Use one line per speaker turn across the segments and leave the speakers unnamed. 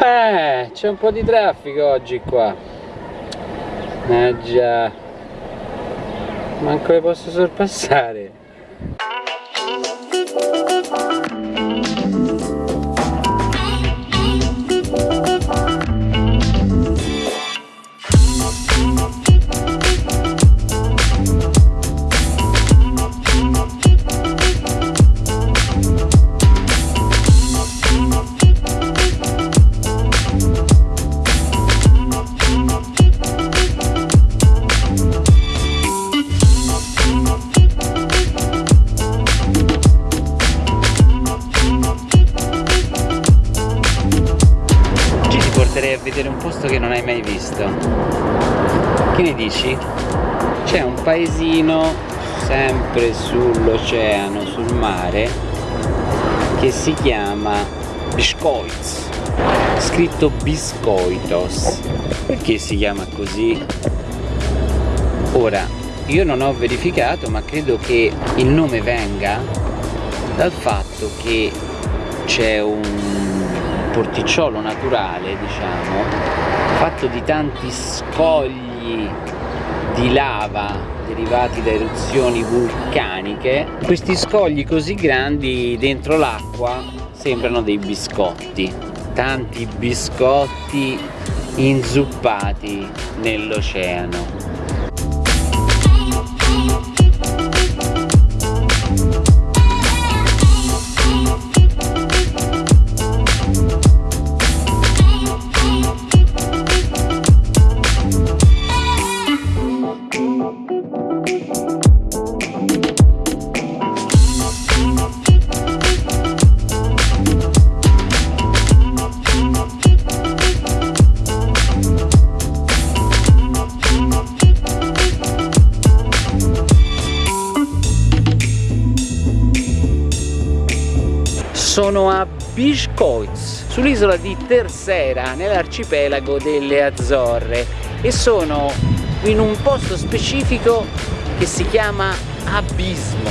Eh, c'è un po' di traffico oggi qua. Eh già. Manco le posso sorpassare. Porterei a vedere un posto che non hai mai visto che ne dici? c'è un paesino sempre sull'oceano, sul mare che si chiama Biscoits scritto Biscoitos perché si chiama così? ora io non ho verificato ma credo che il nome venga dal fatto che c'è un porticciolo naturale diciamo fatto di tanti scogli di lava derivati da eruzioni vulcaniche. Questi scogli così grandi dentro l'acqua sembrano dei biscotti tanti biscotti inzuppati nell'oceano sono a Biscoits sull'isola di Tercera nell'arcipelago delle Azzorre e sono in un posto specifico che si chiama Abismo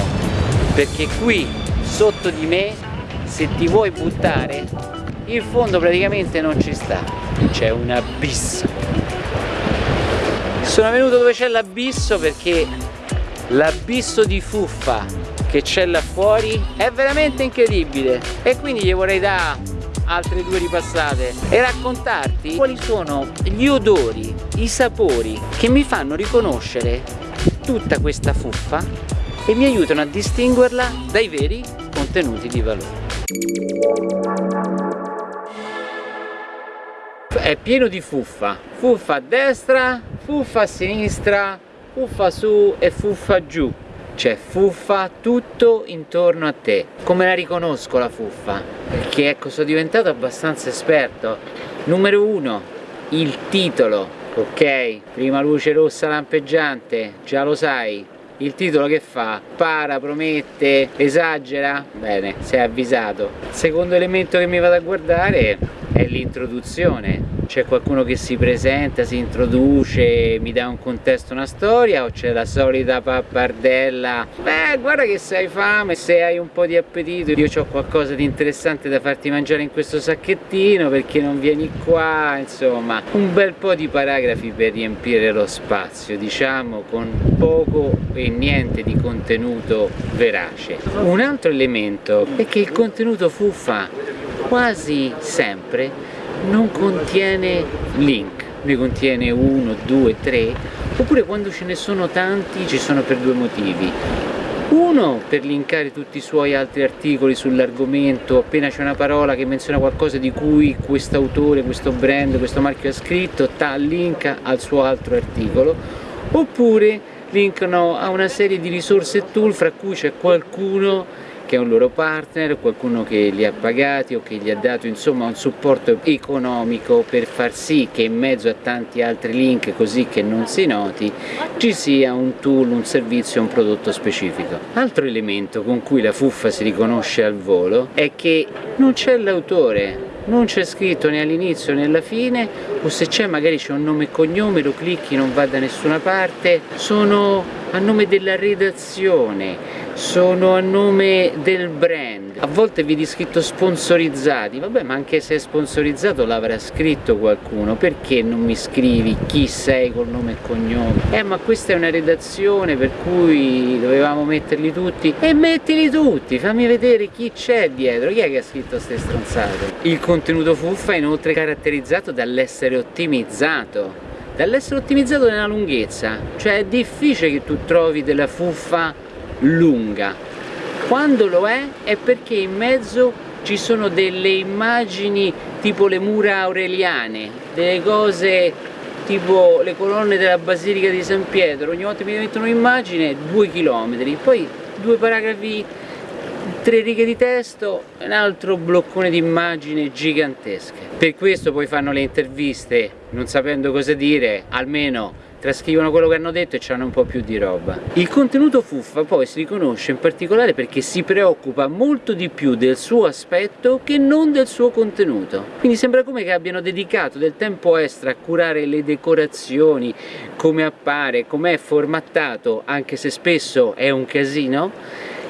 perché qui sotto di me se ti vuoi buttare il fondo praticamente non ci sta c'è un abisso. Sono venuto dove c'è l'abisso perché l'abisso di fuffa che c'è là fuori è veramente incredibile. E quindi gli vorrei dare altre due ripassate e raccontarti quali sono gli odori, i sapori che mi fanno riconoscere tutta questa fuffa e mi aiutano a distinguerla dai veri contenuti di valore. È pieno di fuffa, fuffa a destra, fuffa a sinistra, fuffa su e fuffa giù c'è fuffa tutto intorno a te. Come la riconosco la fuffa? Perché ecco sono diventato abbastanza esperto. Numero uno il titolo ok? Prima luce rossa lampeggiante già lo sai il titolo che fa? Para, promette, esagera? Bene, sei avvisato. secondo elemento che mi vado a guardare è l'introduzione c'è qualcuno che si presenta, si introduce, mi dà un contesto, una storia o c'è la solita pappardella beh guarda che se hai fame, se hai un po' di appetito io ho qualcosa di interessante da farti mangiare in questo sacchettino perché non vieni qua insomma un bel po' di paragrafi per riempire lo spazio diciamo con poco e niente di contenuto verace. Un altro elemento è che il contenuto fuffa quasi sempre non contiene link, ne contiene uno, due, tre, oppure quando ce ne sono tanti ci sono per due motivi. Uno per linkare tutti i suoi altri articoli sull'argomento, appena c'è una parola che menziona qualcosa di cui questo autore, questo brand, questo marchio ha scritto, ta, linka al suo altro articolo, oppure linkano a una serie di risorse e tool fra cui c'è qualcuno che è un loro partner, qualcuno che li ha pagati o che gli ha dato insomma un supporto economico per far sì che in mezzo a tanti altri link così che non si noti ci sia un tool, un servizio, un prodotto specifico. Altro elemento con cui la fuffa si riconosce al volo è che non c'è l'autore non c'è scritto né all'inizio né alla fine o se c'è magari c'è un nome e cognome lo clicchi non va da nessuna parte. Sono a nome della redazione sono a nome del brand. A volte vedi scritto sponsorizzati vabbè ma anche se è sponsorizzato l'avrà scritto qualcuno perché non mi scrivi chi sei col nome e cognome? Eh ma questa è una redazione per cui dovevamo metterli tutti. E mettili tutti fammi vedere chi c'è dietro. Chi è che ha scritto queste stronzate? Il contenuto fuffa è inoltre caratterizzato dall'essere ottimizzato dall'essere ottimizzato nella lunghezza cioè è difficile che tu trovi della fuffa lunga. Quando lo è è perché in mezzo ci sono delle immagini tipo le mura aureliane delle cose tipo le colonne della basilica di San Pietro. Ogni volta mi mettono un'immagine due chilometri poi due paragrafi tre righe di testo un altro bloccone di immagini gigantesche per questo poi fanno le interviste non sapendo cosa dire almeno trascrivono quello che hanno detto e hanno un po' più di roba. Il contenuto fuffa poi si riconosce in particolare perché si preoccupa molto di più del suo aspetto che non del suo contenuto. Quindi sembra come che abbiano dedicato del tempo extra a curare le decorazioni, come appare, com'è formattato, anche se spesso è un casino,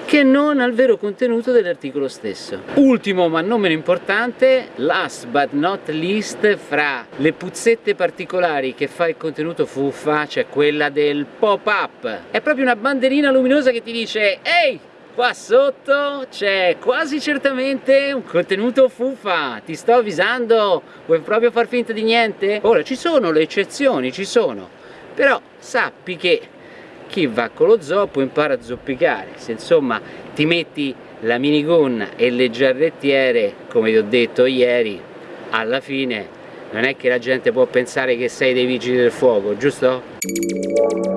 che non al vero contenuto dell'articolo stesso. Ultimo ma non meno importante, last but not least, fra le puzzette particolari che fa il contenuto fuffa c'è quella del pop-up. È proprio una banderina luminosa che ti dice ehi! Qua sotto c'è quasi certamente un contenuto fuffa, ti sto avvisando, vuoi proprio far finta di niente? Ora ci sono le eccezioni, ci sono, però sappi che chi va con lo zoppo impara a zoppicare se insomma ti metti la minigonna e le giarrettiere come ti ho detto ieri alla fine non è che la gente può pensare che sei dei vigili del fuoco giusto?